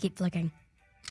Keep flicking.